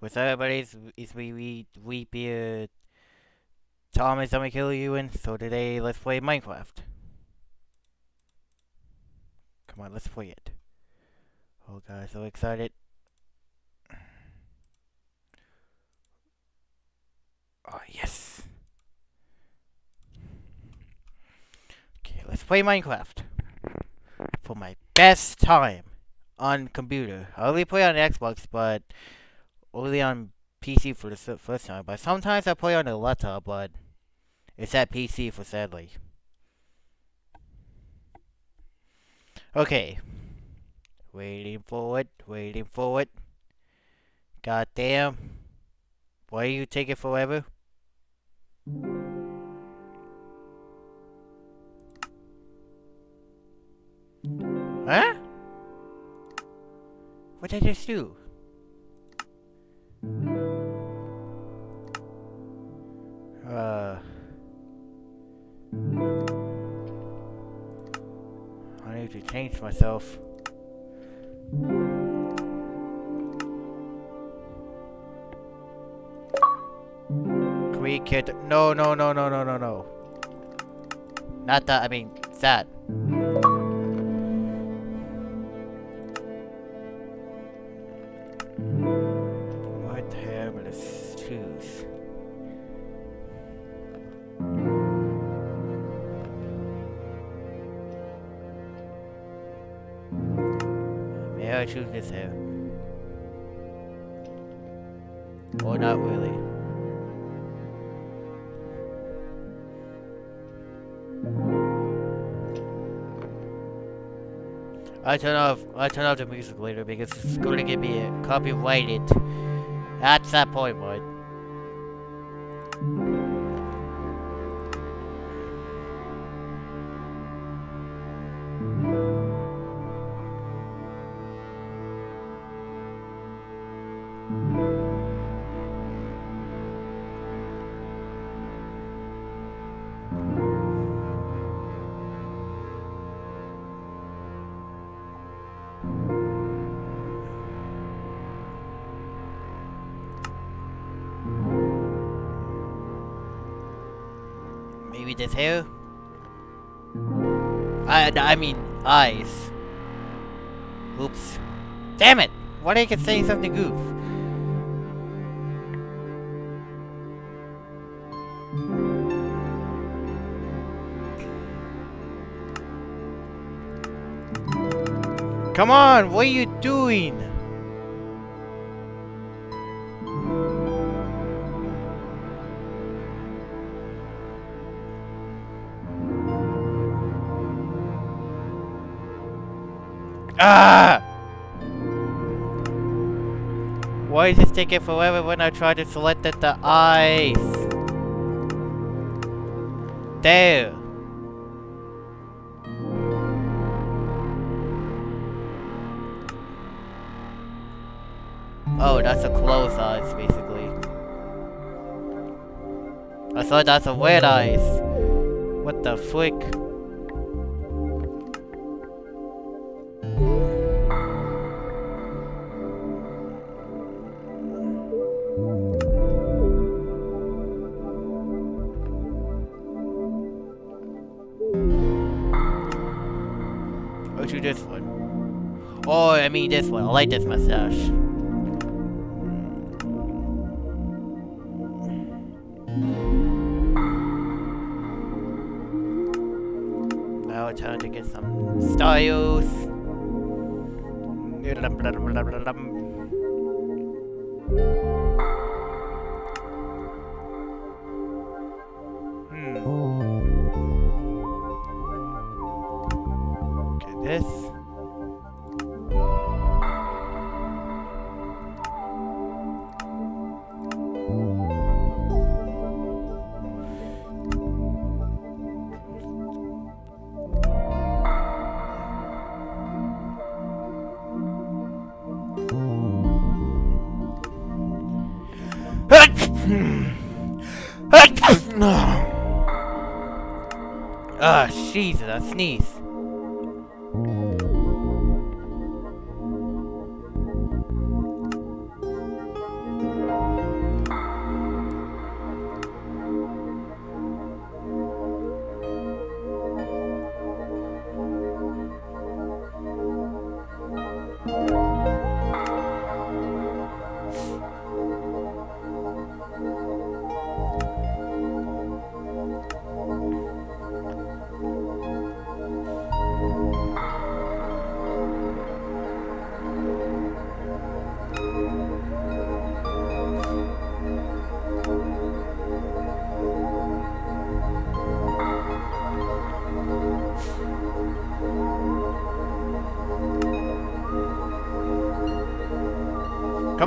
What's up, everybody? It's, me, we, we be, uh, Thomas, I'm gonna kill you, and so today, let's play Minecraft. Come on, let's play it. Oh god, so excited. Oh, yes. Okay, let's play Minecraft. For my best time on computer. I only play on Xbox, but only on PC for the first time. But sometimes I play on the laptop, but it's at PC for sadly. Okay. Waiting for it, waiting for it. God damn. Why you take it forever? Huh? What did I just do? Uh... I need to change myself. Create kid. No, no, no, no, no, no, no. Not that, I mean, that. I hair? Or not really? I turn off I turn off the music later because it's to get me copyrighted. That's that point, bud. Eyes. Oops. Damn it! Why did I keep saying something goof? Come on, what are you doing? Ah! Why is this taking forever when I try to select the, the eyes? There. Oh, that's a closed eyes, basically. I thought that's a weird eyes. What the frick? I mean this one. I like this mustache. Sneeze.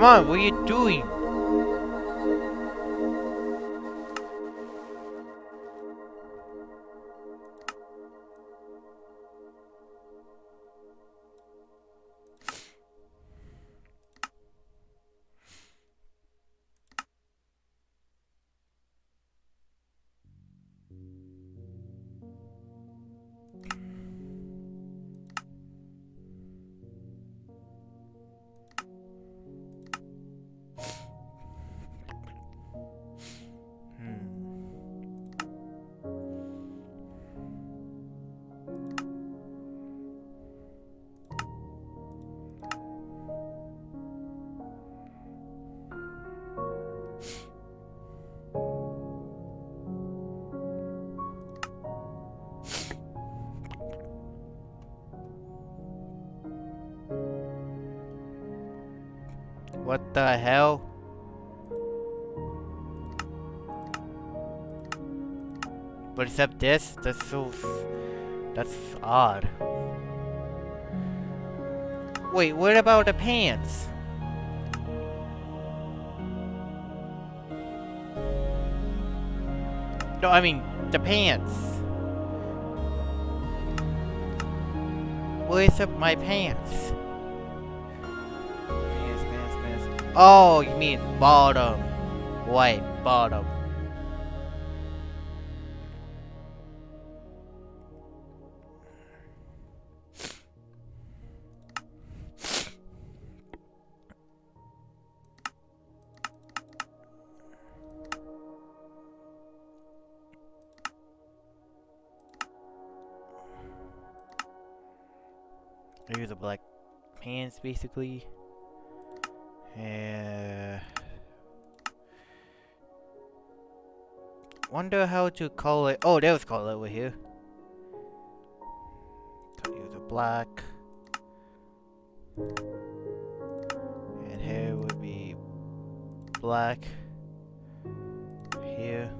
Come on, what are you doing? The hell? But except this, that's so... That's odd. Wait, what about the pants? No, I mean, the pants. Where's my? Pants, Oh, you mean bottom. White bottom. Here's the black pants, basically. And wonder how to call it. Oh, there was color over here. So use a black. And here would be black. Here.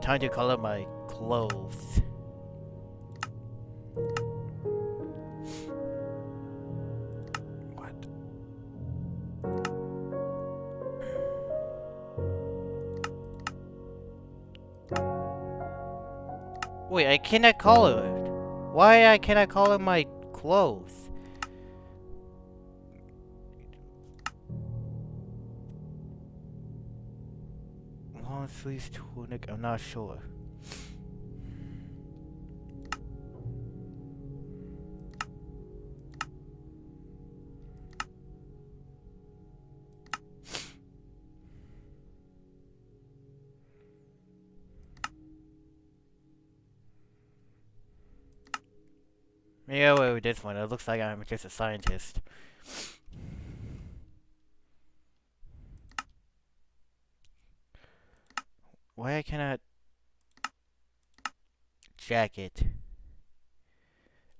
Time to color my clothes. Wait, I call it. Why I cannot it my clothes? Long sleeves tunic, I'm not sure. With this one. It looks like I'm just a scientist. Why I cannot... Jacket.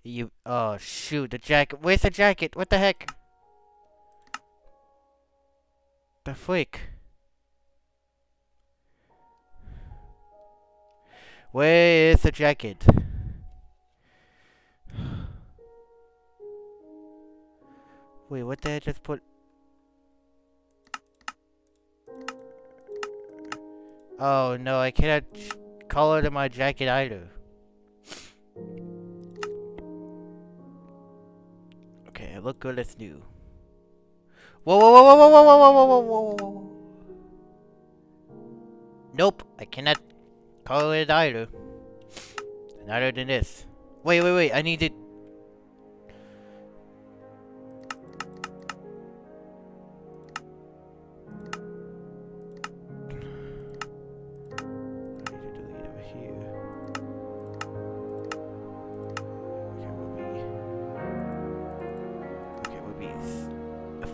You... Oh, shoot, the jacket. Where's the jacket? What the heck? The freak? Where is the jacket? Wait, what did I just put? Oh no, I cannot color to my jacket either. Okay, I look good as new. Whoa, whoa, whoa, whoa, whoa, whoa, whoa, whoa, whoa, whoa. Nope, I cannot color it either. Neither than this. Wait, wait, wait, I need to...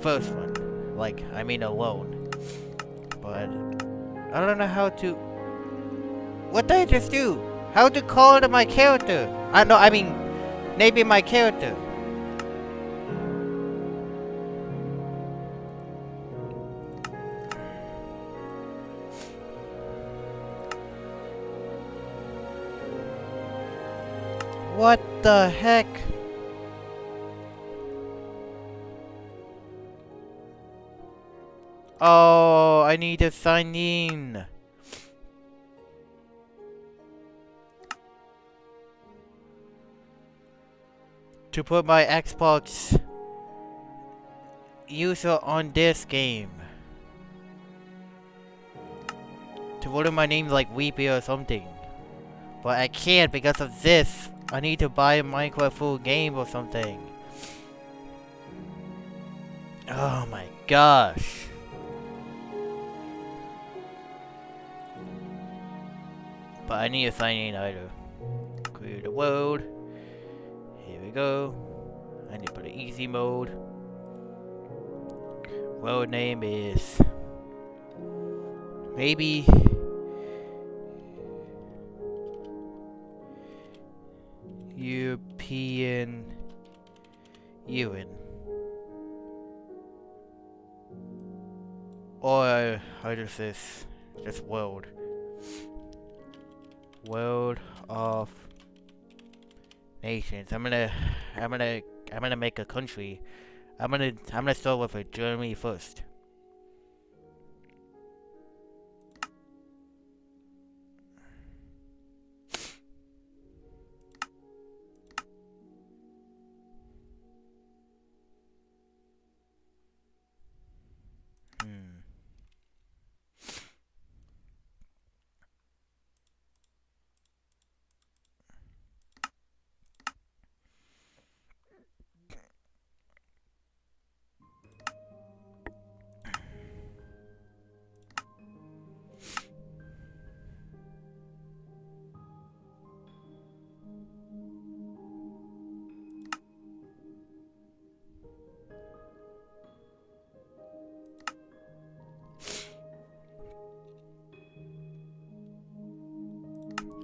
first one. Like, I mean alone. But, I don't know how to... What did I just do? How to call to my character? I know, I mean, maybe my character. What the heck? Oh, I need to sign in. To put my Xbox user on this game. To in my name like Weepy or something. But I can't because of this. I need to buy a Minecraft full game or something. Oh my gosh. But I need to sign in either. Clear the world. Here we go. I need to put an easy mode. World name is... Maybe... European... Ewan. Or how does this this world? World of nations. I'm gonna I'm gonna I'm gonna make a country. I'm gonna I'm gonna start with a Germany first.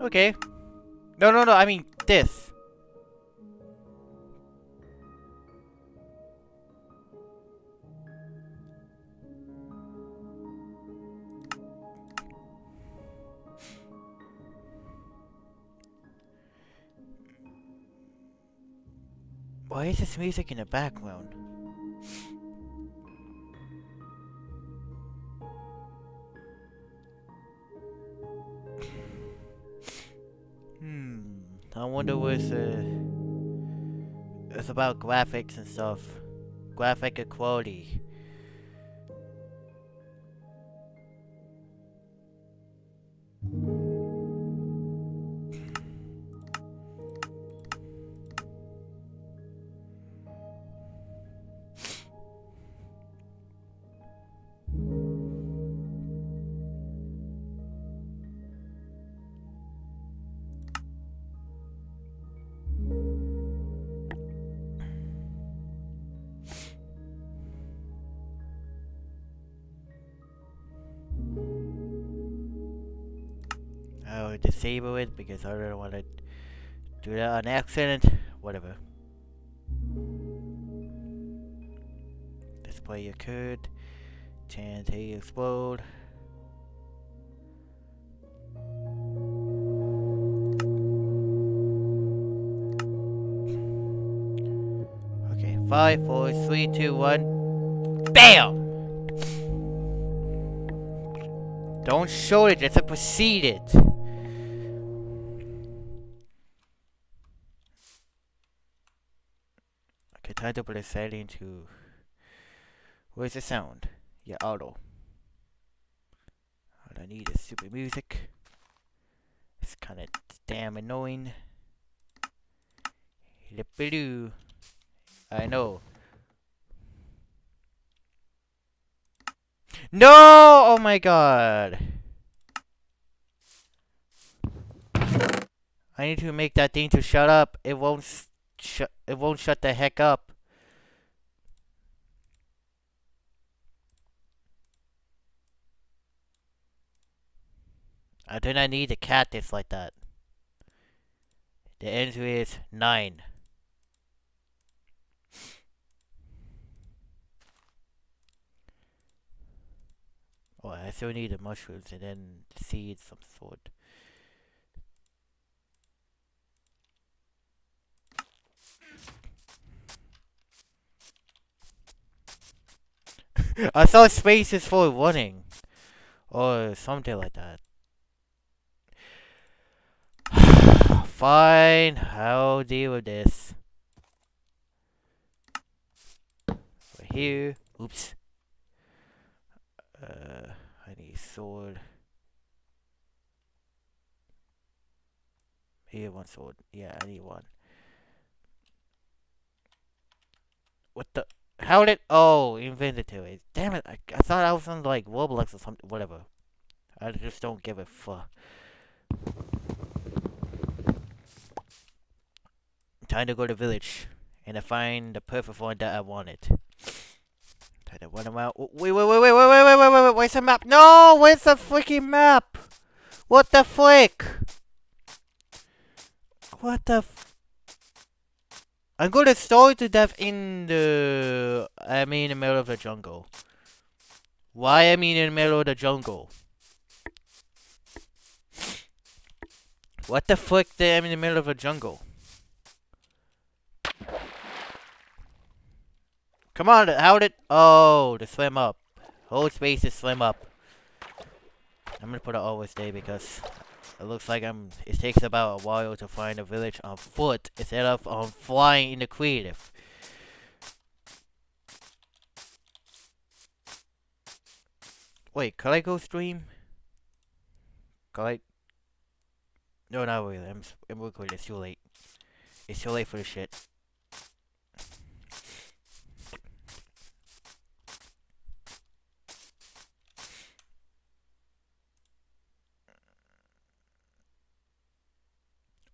Okay. No, no, no, I mean this. Why is this music in the background? Wonder what's uh it's about graphics and stuff. Graphic equality. Because I don't want to do that on accident. Whatever. Display occurred. TNT explode. Okay, five, four, three, two, one. BAM! Don't show it, just proceed it. To put a setting to. Where's the sound? Yeah, auto. All I need is stupid music. It's kind of damn annoying. I know. No! Oh my god. I need to make that thing to shut up. It won't It won't shut the heck up. I do not need a cactus like that. The answer is nine. Oh, I still need the mushrooms and then seeds some sort. I saw spaces for running. Or something like that. Fine, I'll deal with this. Right here. Oops. Uh, I need sword. Here, one sword. Yeah, I need one. What the? How did? Oh, inventory. Damn it! I, I thought I was on like Roblox or something. Whatever. I just don't give a fuck. Time to go to village and to find the perfect one that I wanted. Time to run around. Wait, wait, wait, wait, wait, wait, wait, wait, wait, where's the map? No, where's the freaking map? What the frick? What the I'm gonna starve to death in the... I mean in the middle of the jungle. Why I mean in the middle of the jungle? What the fuck did I'm in the middle of a jungle? Come on, how did... Oh, to swim up. Whole space to swim up. I'm gonna put it always day because it looks like I'm. It takes about a while to find a village on foot instead of on flying in the creative. Wait, can I go stream? Can I? No, not really. I'm. I'm recording. It's too late. It's too late for the shit.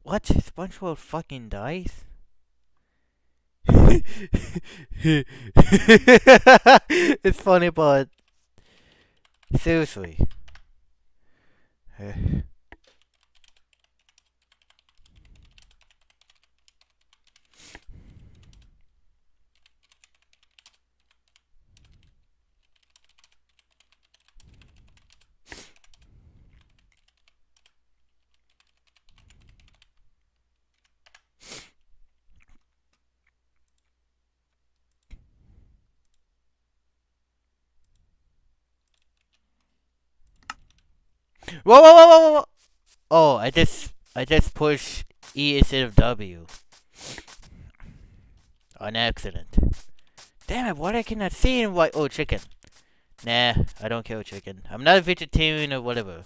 What? SpongeBob fucking dies? it's funny, but seriously. Whoa, whoa, whoa, whoa, whoa! Oh, I just, I just pushed E instead of W. On accident. Damn it, what I cannot see in white? Oh, chicken. Nah, I don't kill chicken. I'm not a vegetarian or whatever.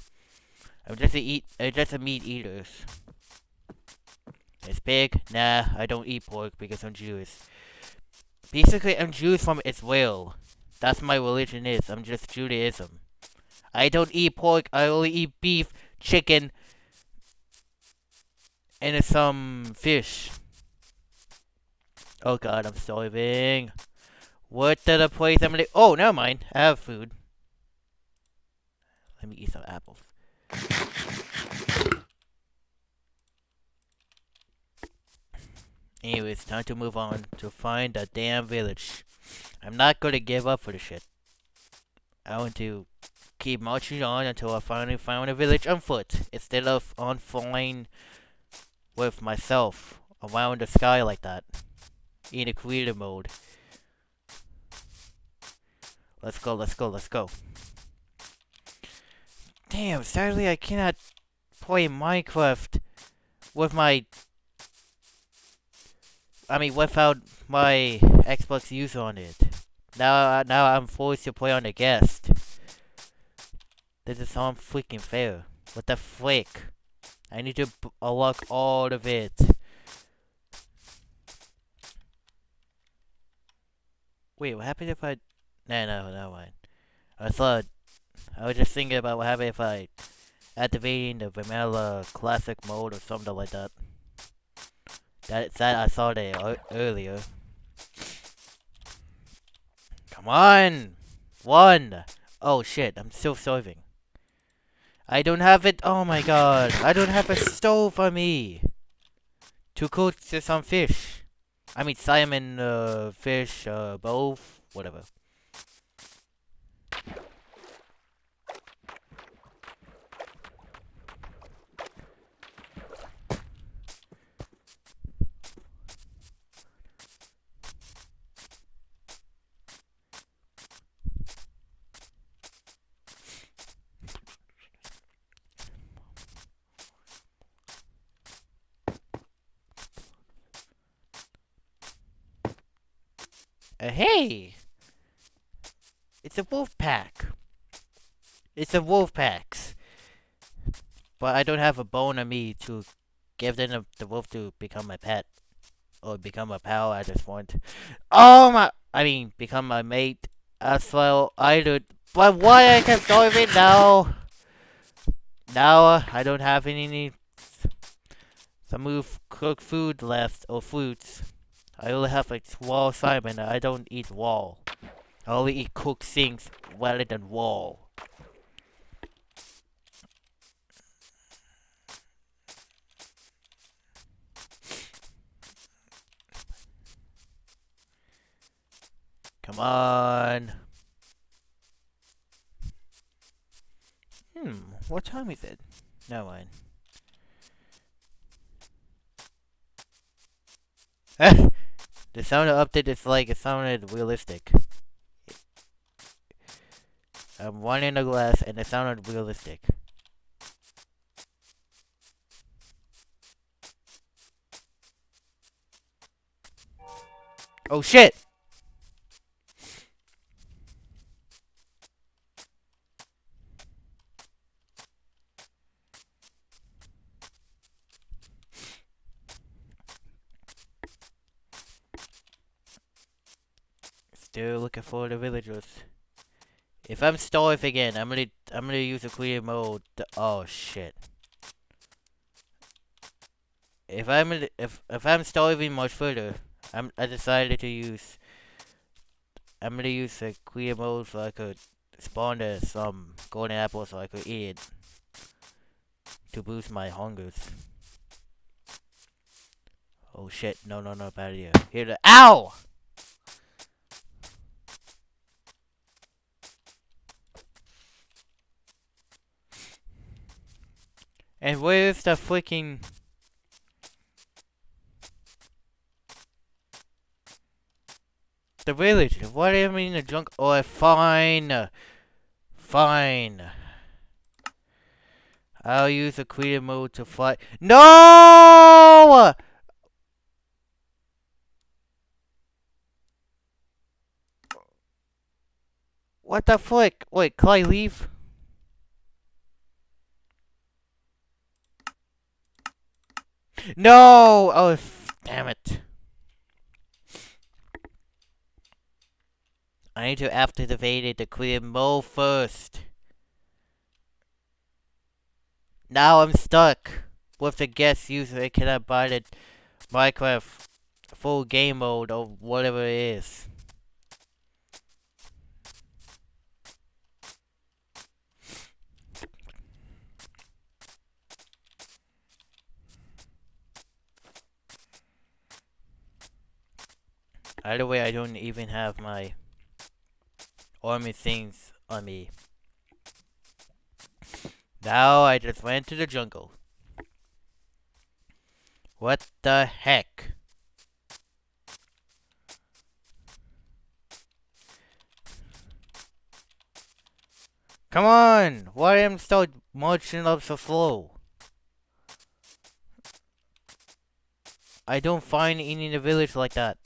I'm just a eat, I'm just a meat eater. It's pig? Nah, I don't eat pork because I'm Jewish. Basically, I'm Jewish from Israel. That's my religion is. I'm just Judaism. I don't eat pork. I only eat beef, chicken, and some fish. Oh god, I'm starving. What did the place I'm gonna- Oh, never mind. I have food. Let me eat some apples. Anyways, time to move on to find the damn village. I'm not gonna give up for the shit. I want to keep marching on until I finally found a village on foot, instead of on flying with myself around the sky like that. In a creative mode. Let's go, let's go, let's go. Damn, sadly I cannot play Minecraft with my... I mean, without my Xbox user on it. Now, now I'm forced to play on the guest. This is so freaking fair. What the frick? I need to unlock all of it. Wait, what happened if I... No, no, no, mind. I thought... I was just thinking about what happened if I... Activating the vanilla classic mode or something like that. That, that I saw there earlier. Come on! One! Oh shit, I'm still serving. I don't have it. Oh my god. I don't have a stove for me. To cook some fish. I mean, salmon, uh, fish, uh, both, whatever. Uh, hey! It's a wolf pack. It's a wolf packs. But I don't have a bone on me to give them the wolf to become my pet. Or become a pal at this point. Oh my! I mean, become my mate as well. I do. But why I kept it now? Now uh, I don't have any some move cooked food left or fruits. I only have like wall Simon. I don't eat wall. I only eat cooked things rather than wall. Come on. Hmm, what time is it? No one. the sound of update is like it sounded realistic. I'm one in the glass and it sounded realistic. Oh shit! Still looking for the villagers. If I'm starving again, I'm gonna I'm gonna use a clear mode. To, oh shit. If I'm if if I'm starving much further, I'm I decided to use. I'm gonna use a clear mode so I could spawn some golden apples so I could eat it to boost my hungers. Oh shit! No, no, no, bad idea. Here the ow. And where's the freaking... The village. What do you mean the junk? Oh, fine. Fine. I'll use the creative mode to fly. No! What the frick? Wait, can I leave? No! Oh, damn it. I need to activate the clear mode first. Now I'm stuck with the guest user. I cannot buy the Minecraft full game mode or whatever it is. Either way, I don't even have my army things on me. Now I just went to the jungle. What the heck? Come on! Why am I still marching up so slow? I don't find any in the village like that.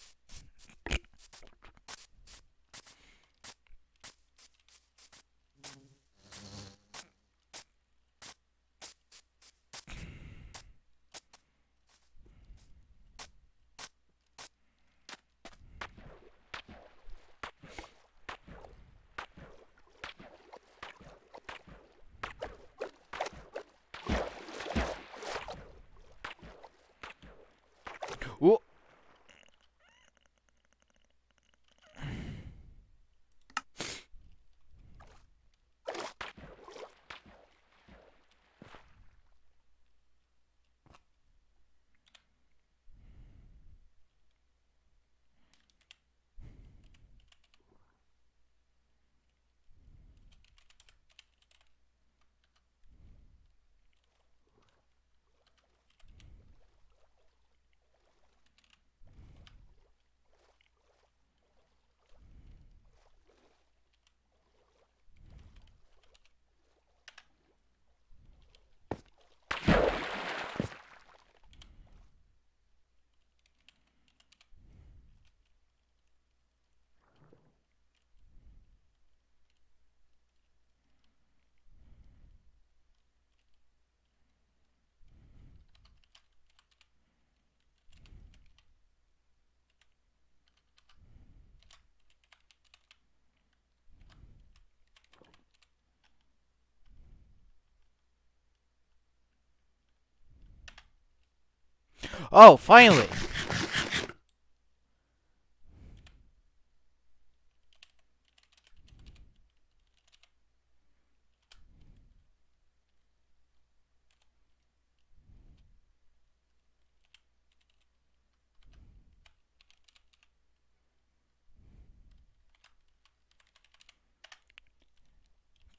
Oh, finally!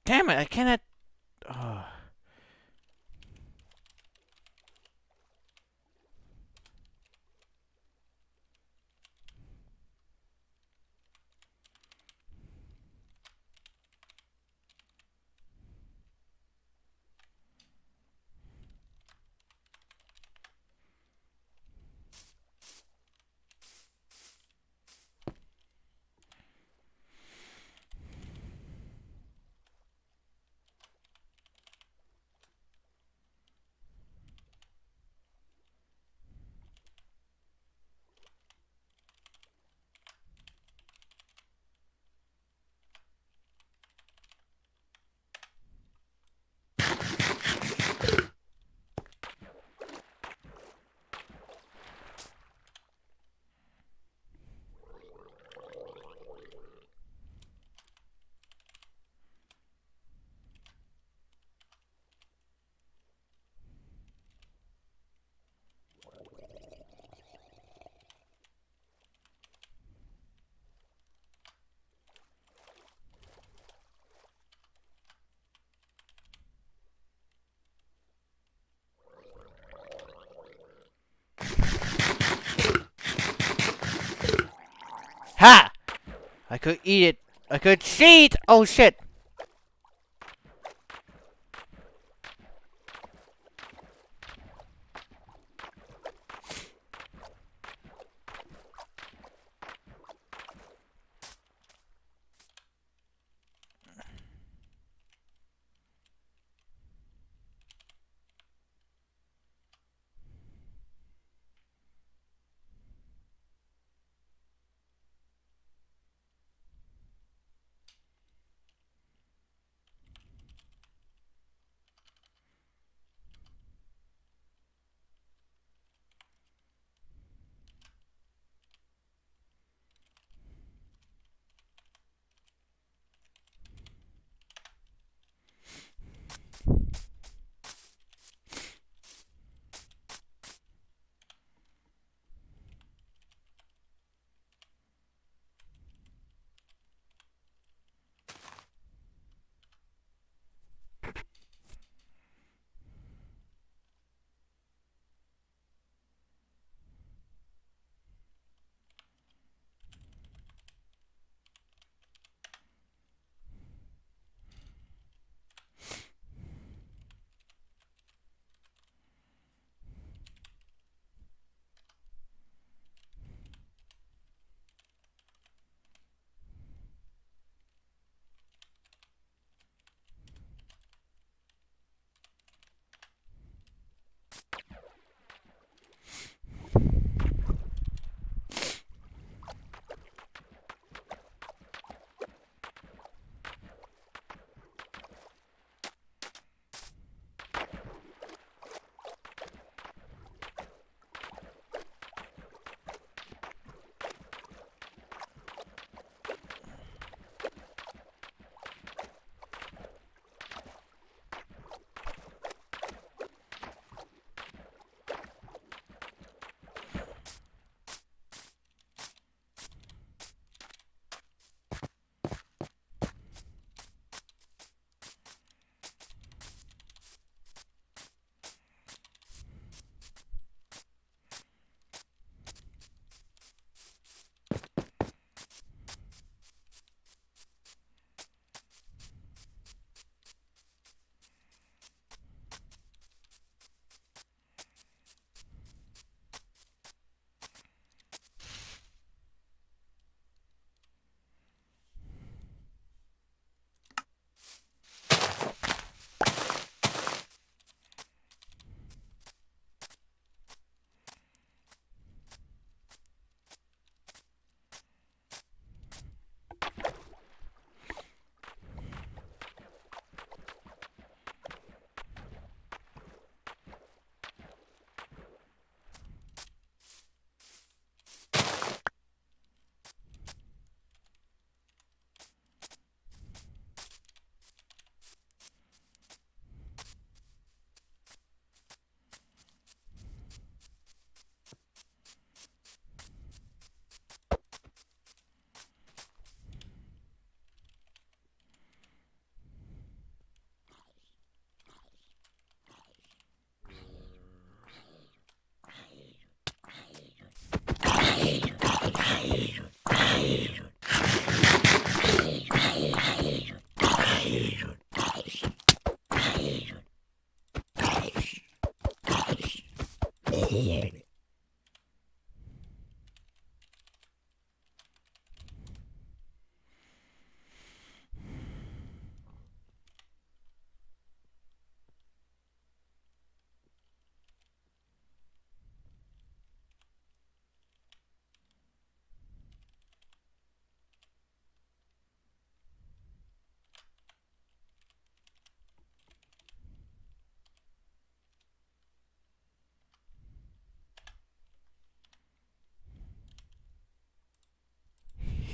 Damn it, I cannot... Oh. Ha! I could eat it. I could cheat! Oh shit!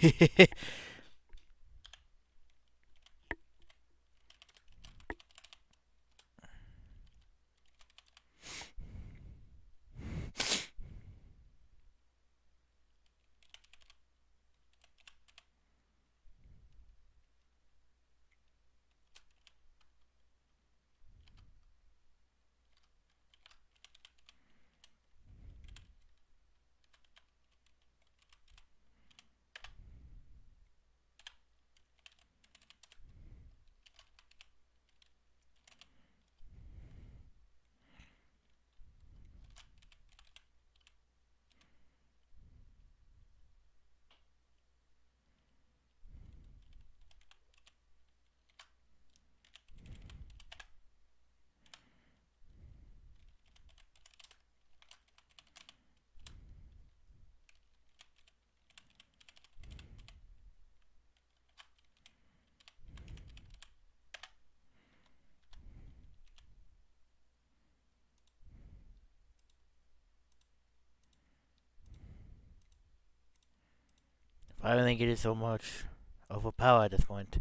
へへへ。I don't think it is so much overpowered at this point.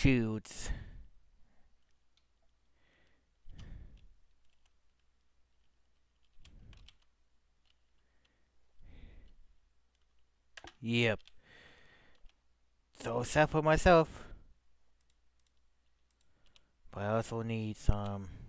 Shoots. Yep. So sad for myself. But I also need some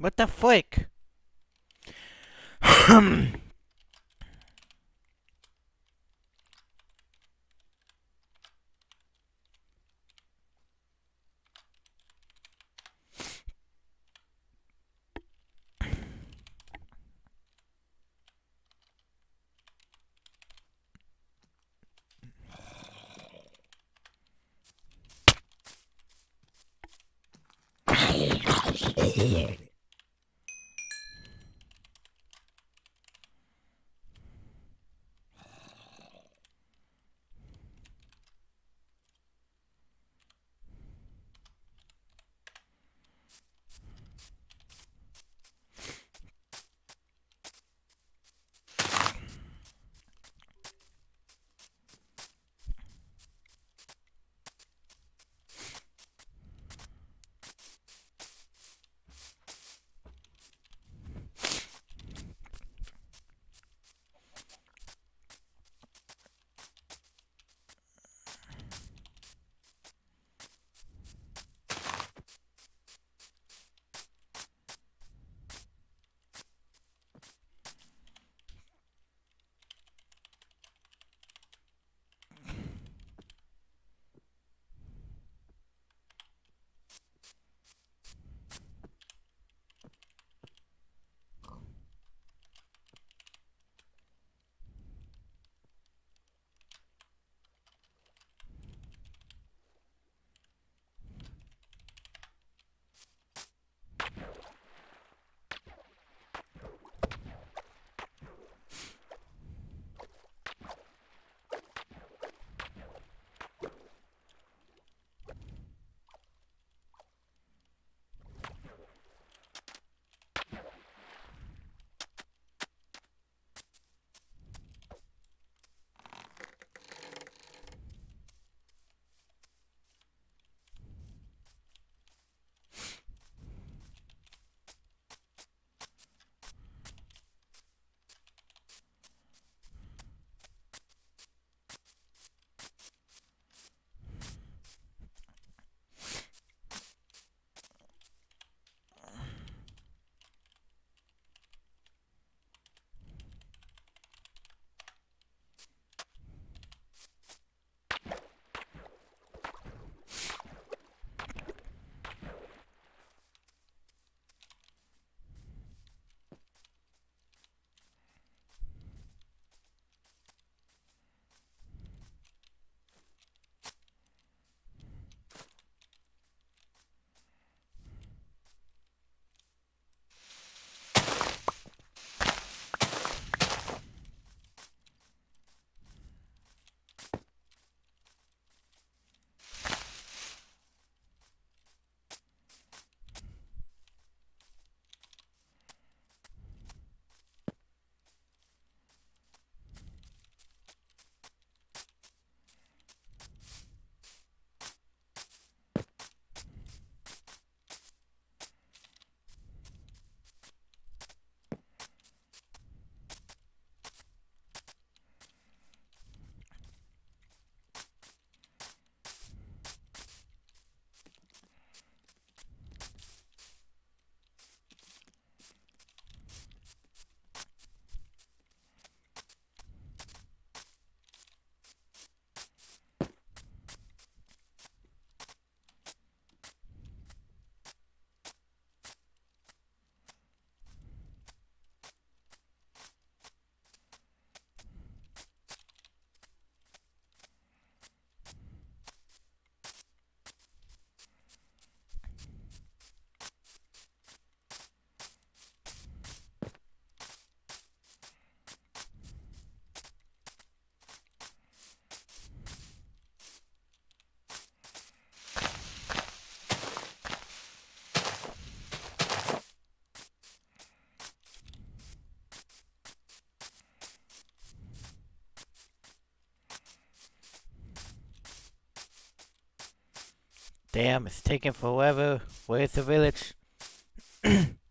What the frick? Damn, it's taking forever. Where's the village?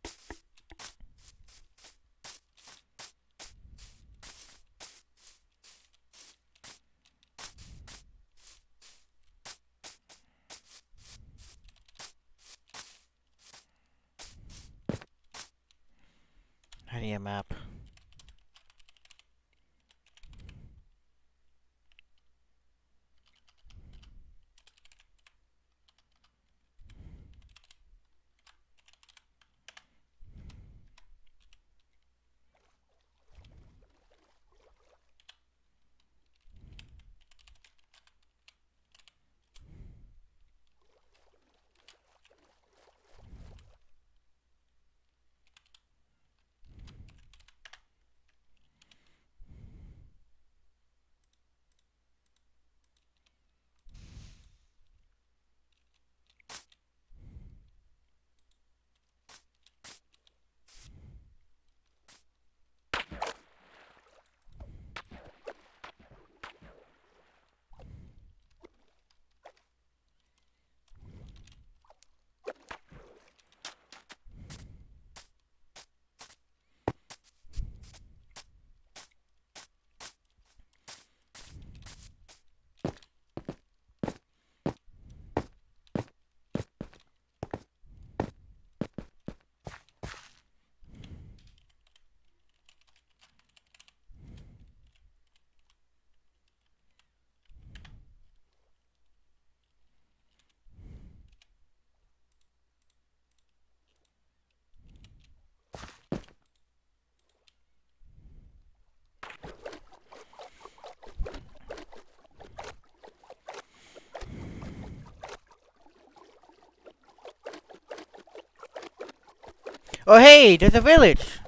Oh hey, there's a village!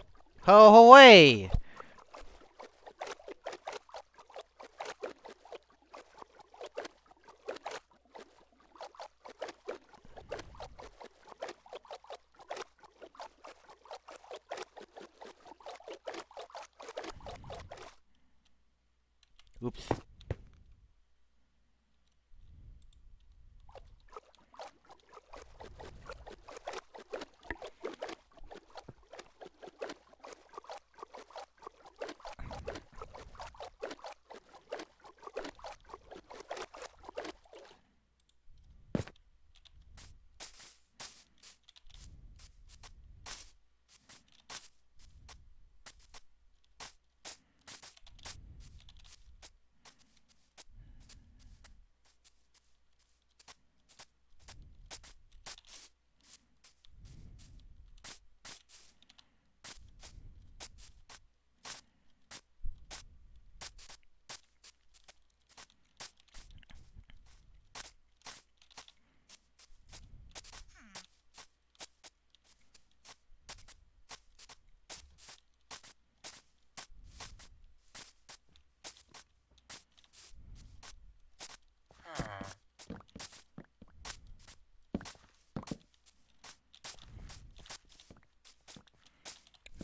Ho away! Oops.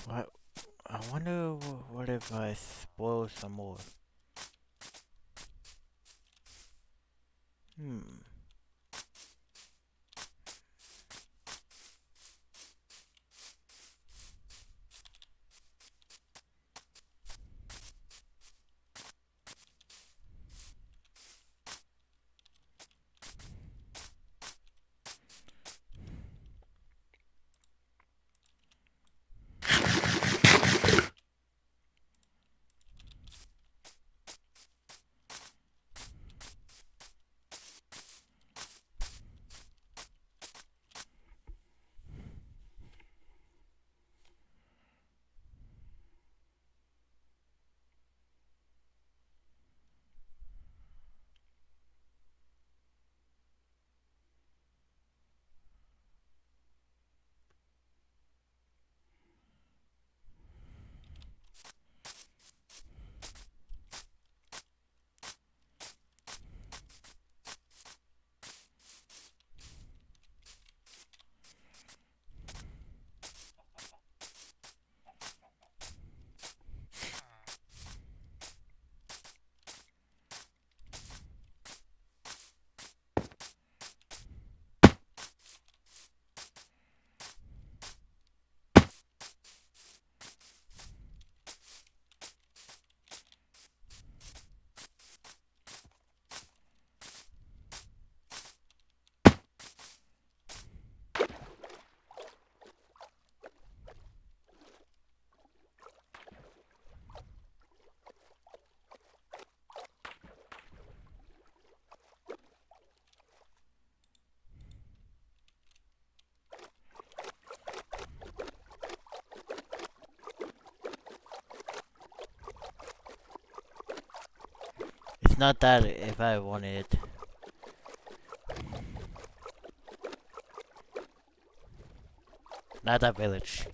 What? I wonder wh- what if I spoil some more. Not that if I wanted it. Not that village.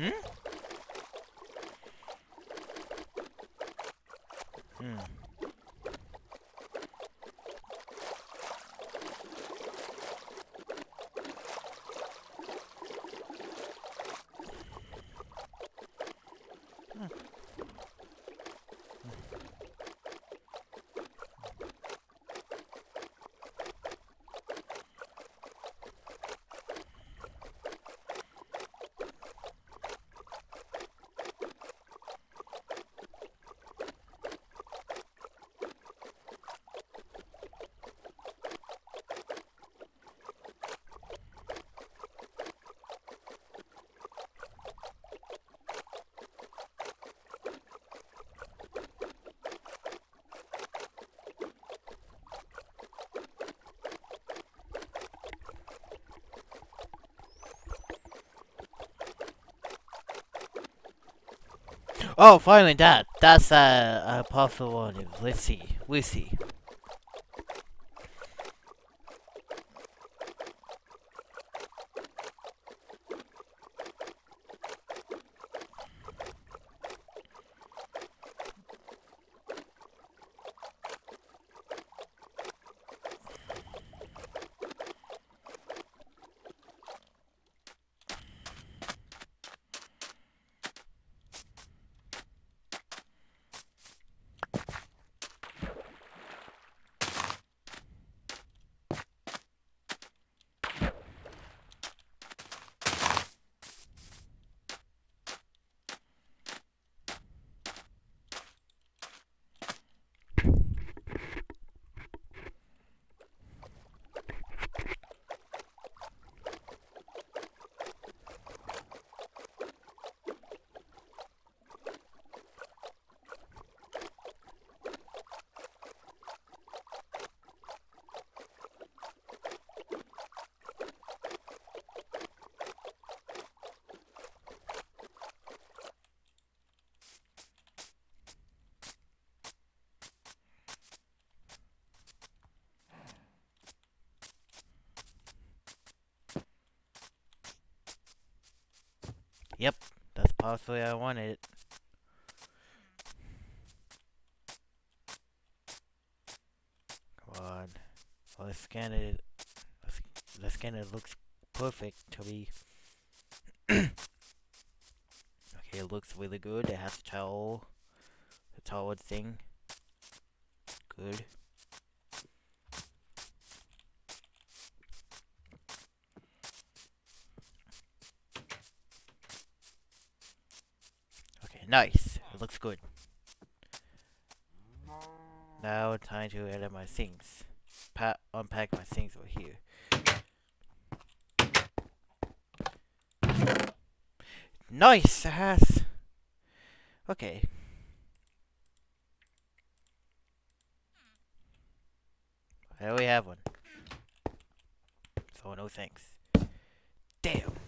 Hmm? Hmm. Oh, finally that. That's uh, a possible one. Let's see. We see. Possibly I want it. Come on. Well, let's scan it. Let's, let's scan it. looks perfect to me. okay, it looks really good. It has towel. The towel thing. Good. Okay, nice. It looks good. Now time to edit my things. Pa unpack my things over here. Nice! Has... Okay. There we have one. So no thanks. Damn!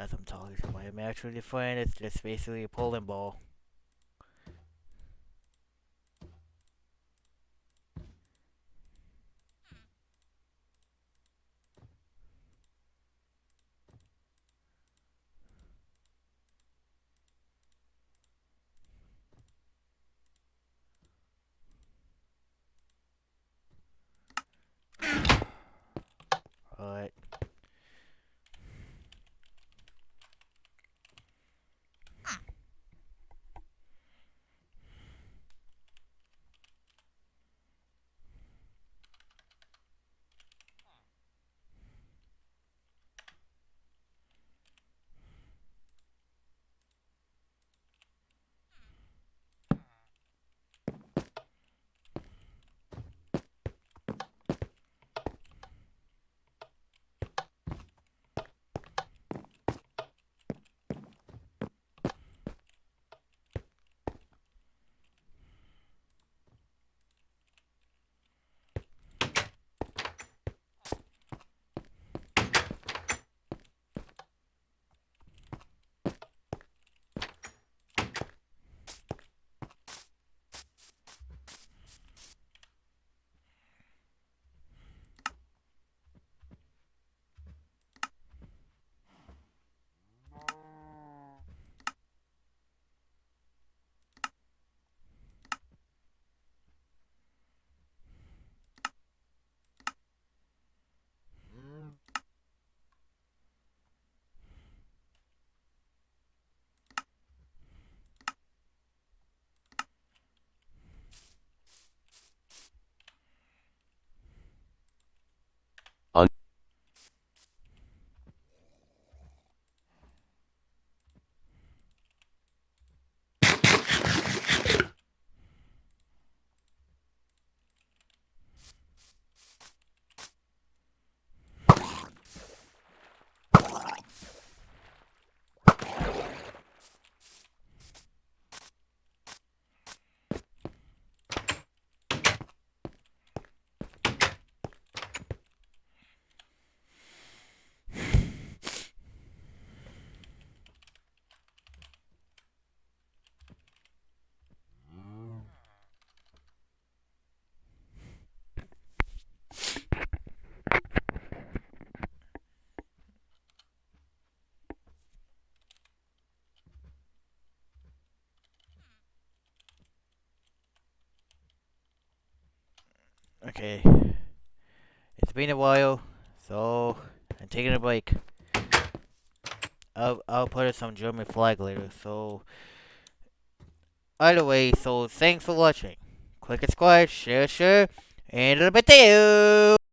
What I'm talking about. I'm actually different. It's just basically a pulling ball. Okay. It's been a while, so I'm taking a break. I'll I'll put some German flag later. So either way, so thanks for watching. Click subscribe, share, share, and a little bit to you.